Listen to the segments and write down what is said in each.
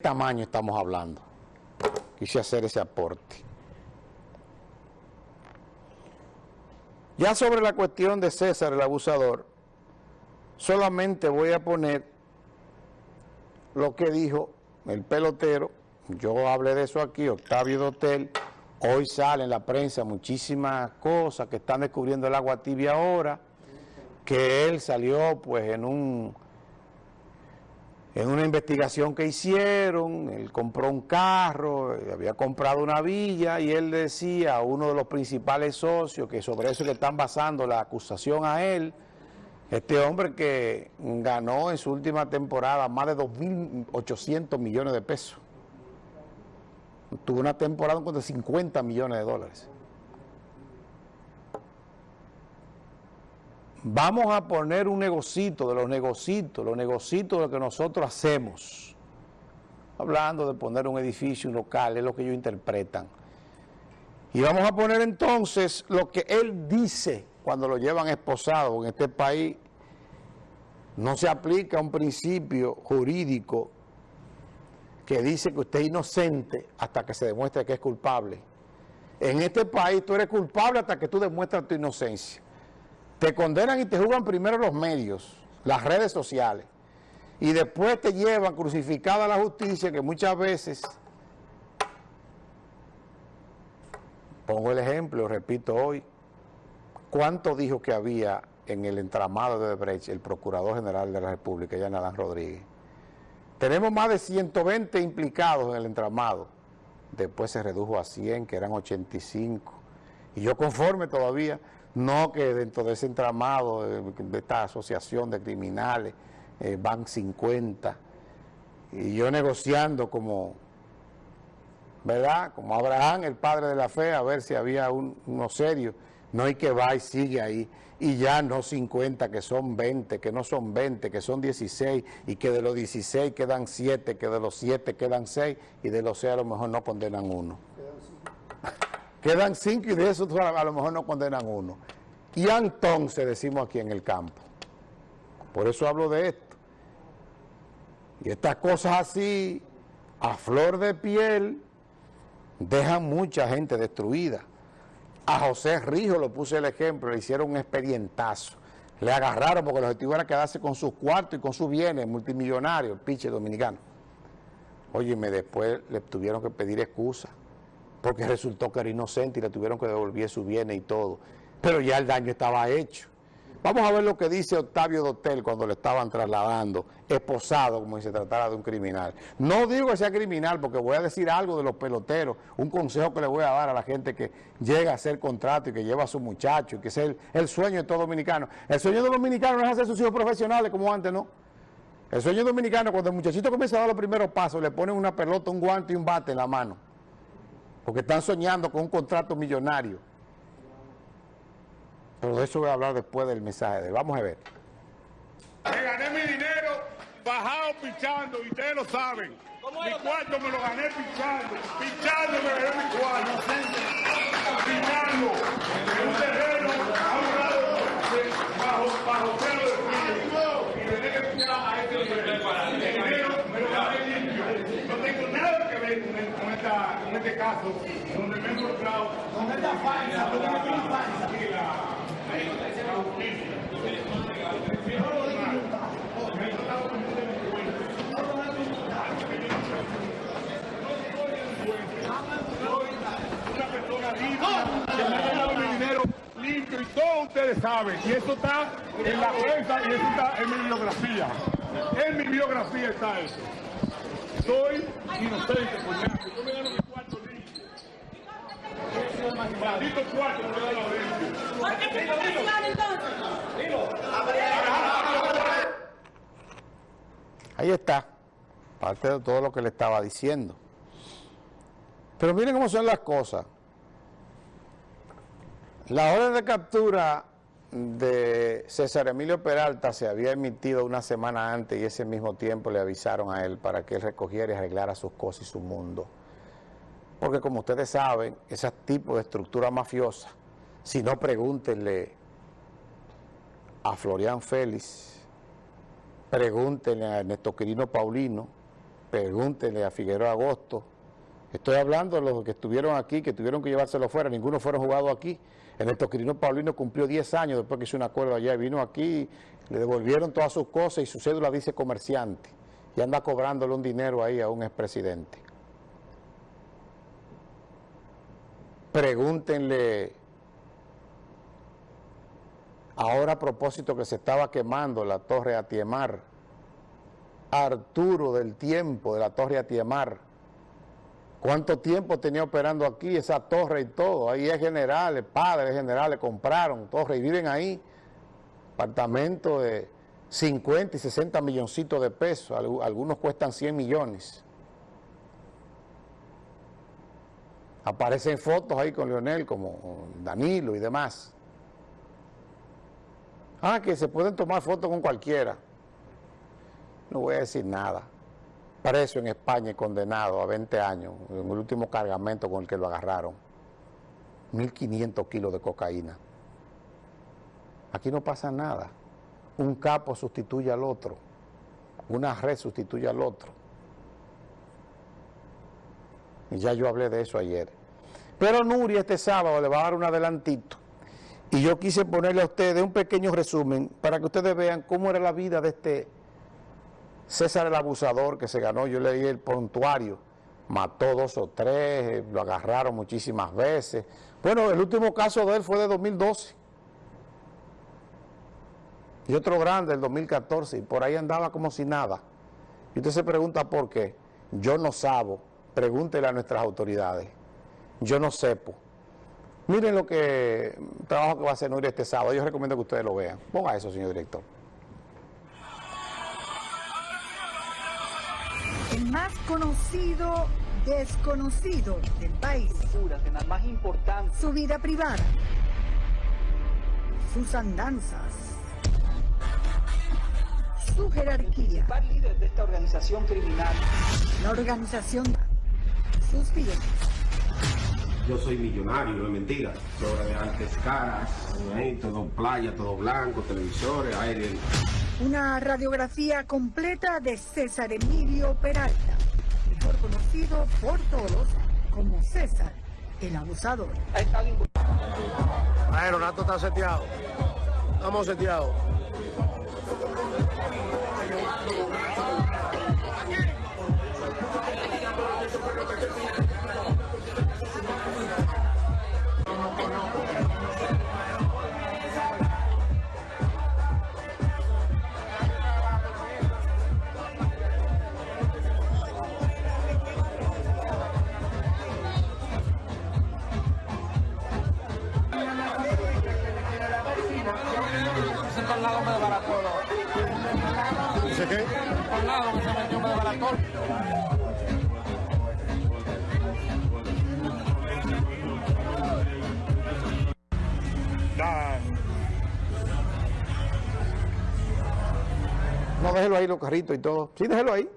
tamaño estamos hablando. Quise hacer ese aporte. Ya sobre la cuestión de César el abusador, solamente voy a poner lo que dijo el pelotero, yo hablé de eso aquí, Octavio Dotel, hoy sale en la prensa muchísimas cosas que están descubriendo el agua tibia ahora, que él salió pues en un en una investigación que hicieron, él compró un carro, había comprado una villa y él decía a uno de los principales socios que sobre eso le están basando la acusación a él, este hombre que ganó en su última temporada más de 2.800 millones de pesos. Tuvo una temporada con 50 millones de dólares. Vamos a poner un negocito de los negocitos, los negocitos de lo que nosotros hacemos. Hablando de poner un edificio, un local, es lo que ellos interpretan. Y vamos a poner entonces lo que él dice cuando lo llevan esposado en este país. No se aplica un principio jurídico que dice que usted es inocente hasta que se demuestre que es culpable. En este país tú eres culpable hasta que tú demuestras tu inocencia. Te condenan y te juzgan primero los medios, las redes sociales, y después te llevan crucificada la justicia que muchas veces, pongo el ejemplo, repito hoy, ¿cuánto dijo que había en el entramado de Brecht el Procurador General de la República, Jan Adán Rodríguez? Tenemos más de 120 implicados en el entramado, después se redujo a 100, que eran 85, y yo conforme todavía no que dentro de ese entramado de, esta asociación de criminales eh, van 50 y yo negociando como, ¿verdad? Como Abraham, el padre de la fe, a ver si había uno serio, no hay que va y sigue ahí, y ya no 50, que son 20, que no son 20, que son 16, y que de los 16 quedan 7, que de los 7 quedan 6, y de los 6 a lo mejor no condenan uno. Quedan cinco y de esos a lo mejor no condenan uno. Y entonces decimos aquí en el campo. Por eso hablo de esto. Y estas cosas así, a flor de piel, dejan mucha gente destruida. A José Rijo lo puse el ejemplo, le hicieron un expedientazo. Le agarraron porque el objetivo era quedarse con sus cuartos y con sus bienes, multimillonarios, el pinche dominicano. Óyeme, después le tuvieron que pedir excusa porque resultó que era inocente y le tuvieron que devolver su bienes y todo. Pero ya el daño estaba hecho. Vamos a ver lo que dice Octavio Dotel cuando le estaban trasladando, esposado como si se tratara de un criminal. No digo que sea criminal porque voy a decir algo de los peloteros, un consejo que le voy a dar a la gente que llega a hacer contrato y que lleva a su muchacho, y que es el, el sueño de todo dominicano. El sueño de los dominicanos no es hacer sus hijos profesionales como antes, ¿no? El sueño dominicano, cuando el muchachito comienza a dar los primeros pasos, le ponen una pelota, un guante y un bate en la mano porque están soñando con un contrato millonario. Pero de eso voy a hablar después del mensaje de Vamos a ver. Me gané mi dinero bajado pichando, y ustedes lo saben. Mi cuarto me lo gané pichando. Pichando me gané mi cuarto. Pichando. En un terreno a un lado bajo, bajo cero de frío. Y tenía que pichar a este dinero me lo gané limpio. No tengo nada que ver con, con este caso donde me he encontrado. Con esta falsa, con esta falsa. Una persona limpia, que me ha dado mi dinero limpio y todos ustedes saben. Y eso está en la prensa y eso está en mi biografía. En mi biografía está eso. Soy inocente, coñazo. Yo me gano mi cuarto limpio. Maldito cuarto me lo gano limpio. ¿Por qué te profesional entonces? Ahí está, parte de todo lo que le estaba diciendo. Pero miren cómo son las cosas. La orden de captura de César Emilio Peralta se había emitido una semana antes y ese mismo tiempo le avisaron a él para que él recogiera y arreglara sus cosas y su mundo. Porque como ustedes saben, ese tipo de estructura mafiosa, si no pregúntenle a Florian Félix, pregúntenle a Ernesto Quirino Paulino, pregúntenle a Figueroa Agosto. Estoy hablando de los que estuvieron aquí, que tuvieron que llevárselo fuera, ninguno fueron jugados aquí. El Quirino Paulino cumplió 10 años después que hizo un acuerdo allá y vino aquí, le devolvieron todas sus cosas y su cédula dice comerciante y anda cobrándole un dinero ahí a un expresidente. Pregúntenle ahora a propósito que se estaba quemando la torre Atiemar, Arturo del tiempo de la torre Atiemar, ¿Cuánto tiempo tenía operando aquí esa torre y todo? Ahí es generales, padres generales, compraron torre y viven ahí. Apartamentos de 50 y 60 milloncitos de pesos, algunos cuestan 100 millones. Aparecen fotos ahí con Leonel, como Danilo y demás. Ah, que se pueden tomar fotos con cualquiera. No voy a decir nada preso en España y condenado a 20 años en el último cargamento con el que lo agarraron. 1.500 kilos de cocaína. Aquí no pasa nada. Un capo sustituye al otro. Una red sustituye al otro. Y ya yo hablé de eso ayer. Pero Nuria este sábado le va a dar un adelantito. Y yo quise ponerle a ustedes un pequeño resumen para que ustedes vean cómo era la vida de este César el abusador que se ganó, yo leí el prontuario, mató dos o tres, lo agarraron muchísimas veces. Bueno, el último caso de él fue de 2012. Y otro grande, el 2014, y por ahí andaba como si nada. Y usted se pregunta por qué. Yo no sabo, pregúntele a nuestras autoridades. Yo no sepo. Miren lo que, trabajo que va a hacer Nuria este sábado. Yo recomiendo que ustedes lo vean. Ponga eso, señor director. el más conocido desconocido del país. más importante. Su vida privada. Sus andanzas. Su jerarquía. El líder de esta organización criminal. La organización. Sus bienes. Yo soy millonario, no es mentira. Obra de artes caras, todo playa, todo blanco, televisores, aire. Una radiografía completa de César Emilio Peralta, mejor conocido por todos como César el abusador. Bueno, Rato está seteado. Estamos seteados. No, déjelo ahí los carritos y todo. Sí, déjelo ahí.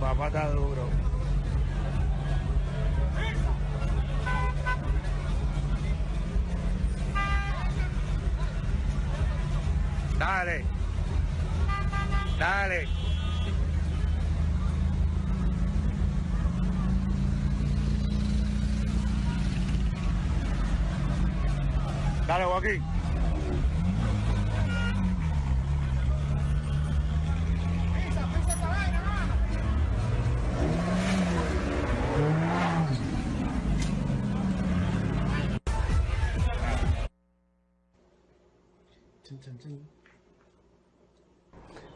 Papá está duro. Dale. Dale, Joaquín.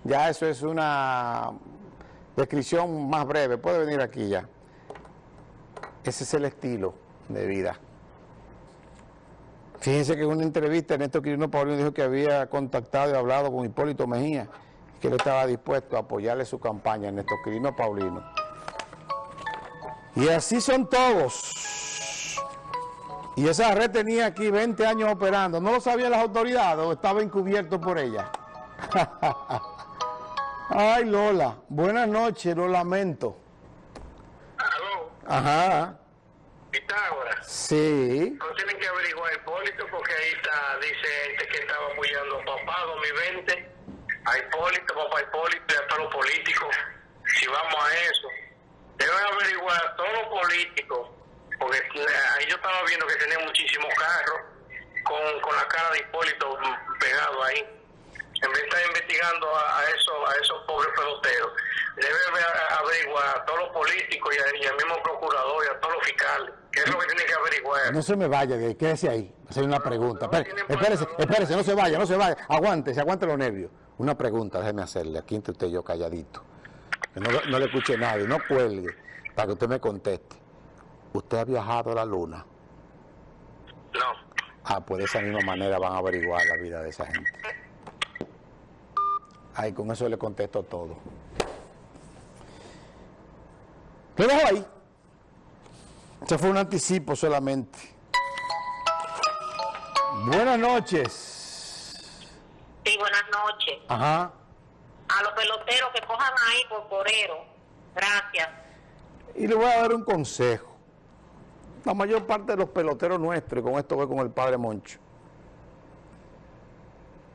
Ya eso es una descripción más breve. Puede venir aquí ya. Ese es el estilo de vida. Fíjense que en una entrevista Néstor Quirino Paulino dijo que había contactado y hablado con Hipólito Mejía, que él estaba dispuesto a apoyarle su campaña, Néstor Quirino Paulino. Y así son todos. Y esa red tenía aquí 20 años operando. ¿No lo sabían las autoridades o estaba encubierto por ella? Ay, Lola. Buenas noches, lo lamento. Ajá. Pitágoras. Sí. No tienen que averiguar Hipólito porque ahí está, dice este que estaba apoyando a papá 2020, a Hipólito, papá Hipólito y a todos los políticos. Si vamos a eso, deben averiguar a todos los políticos, porque ahí yo estaba viendo que tenía muchísimos carros con, con la cara de Hipólito pegado ahí. En vez de estar investigando a, a esos, a esos pobres peloteros, debe ave- averiguar a todos los políticos y, a- y al mismo procurador y a todos los fiscales. ¿Qué es lo que tiene que averiguar? No se me vaya de ahí, quédese ahí. Hacer una pregunta. no tienen Espérese, espérese, no se vaya, no se vaya. Aguántese, aguante los nervios. Una pregunta, déjeme hacerle, aquí entre usted y yo calladito. Que no, no le escuche nadie, no cuelgue, para que usted me conteste. ¿Usted ha viajado a la luna? No. Ah, pues de esa misma manera van a averiguar la vida de esa gente. Ahí, con eso le contesto todo. Lo dejo ahí. Ese fue un anticipo solamente. Buenas noches. Sí, buenas noches. Ajá. A los peloteros que cojan ahí por porero. Gracias. Y le voy a dar un consejo. La mayor parte de los peloteros nuestros, y con esto voy con el padre Moncho,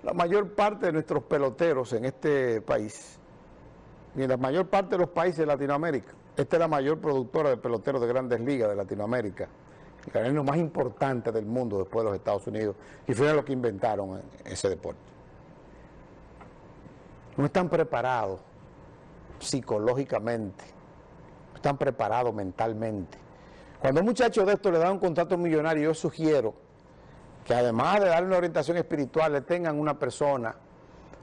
la mayor parte de nuestros peloteros en este país, y en la mayor parte de los países de Latinoamérica, esta es la mayor productora de peloteros de grandes ligas de Latinoamérica, el canal más importante del mundo después de los Estados Unidos, y fueron los que inventaron ese deporte. No están preparados psicológicamente, no están preparados mentalmente. Cuando a un muchacho de esto le da un contrato millonario, yo sugiero que además de darle una orientación espiritual, le tengan una persona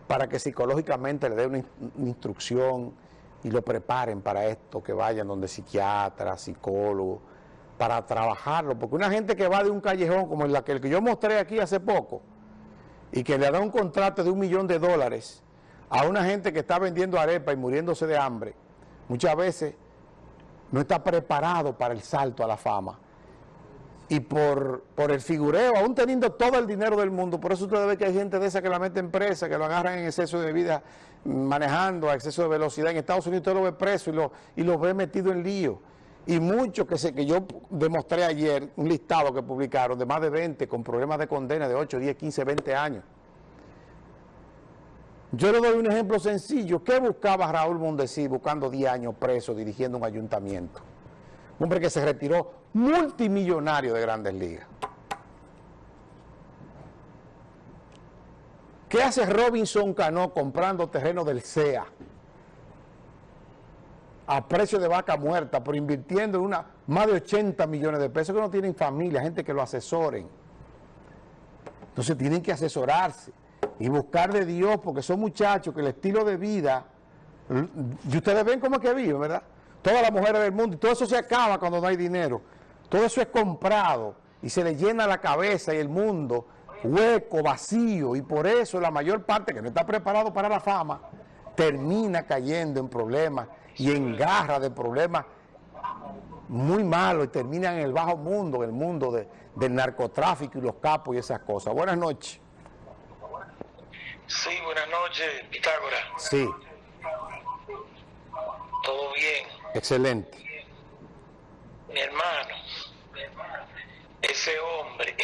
para que psicológicamente le dé una, in- una instrucción y lo preparen para esto, que vayan donde psiquiatra, psicólogo, para trabajarlo. Porque una gente que va de un callejón como el que yo mostré aquí hace poco, y que le da un contrato de un millón de dólares a una gente que está vendiendo arepa y muriéndose de hambre, muchas veces no está preparado para el salto a la fama. Y por, por el figureo, aún teniendo todo el dinero del mundo, por eso usted ve que hay gente de esa que la mete en presa, que lo agarran en exceso de vida, manejando a exceso de velocidad. En Estados Unidos usted lo ve preso y lo, y lo ve metido en lío. Y muchos que, que yo demostré ayer, un listado que publicaron de más de 20 con problemas de condena de 8, 10, 15, 20 años. Yo le doy un ejemplo sencillo. ¿Qué buscaba Raúl Mondesí buscando 10 años preso dirigiendo un ayuntamiento? Un hombre que se retiró multimillonario de grandes ligas. ¿Qué hace Robinson Cano comprando terreno del CEA a precio de vaca muerta, pero invirtiendo en una, más de 80 millones de pesos que no tienen familia, gente que lo asesoren? Entonces tienen que asesorarse y buscar de Dios, porque son muchachos que el estilo de vida, y ustedes ven cómo es que viven, ¿verdad? Todas las mujeres del mundo, y todo eso se acaba cuando no hay dinero. Todo eso es comprado y se le llena la cabeza y el mundo hueco, vacío, y por eso la mayor parte que no está preparado para la fama termina cayendo en problemas y en garra de problemas muy malos y terminan en el bajo mundo, en el mundo de- del narcotráfico y los capos y esas cosas. Buenas noches. Sí, buenas noches, Pitágoras. Sí, ¿Todo bien? excelente mi hermano, ese hombre.